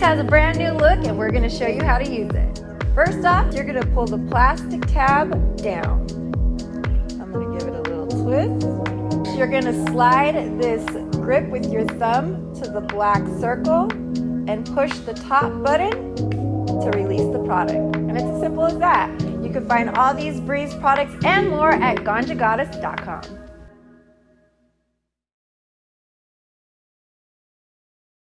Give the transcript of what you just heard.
Has a brand new look and we're gonna show you how to use it. First off, you're gonna pull the plastic tab down. I'm gonna give it a little twist. You're gonna slide this grip with your thumb to the black circle and push the top button to release the product. And it's as simple as that. You can find all these Breeze products and more at ganjagoddess.com.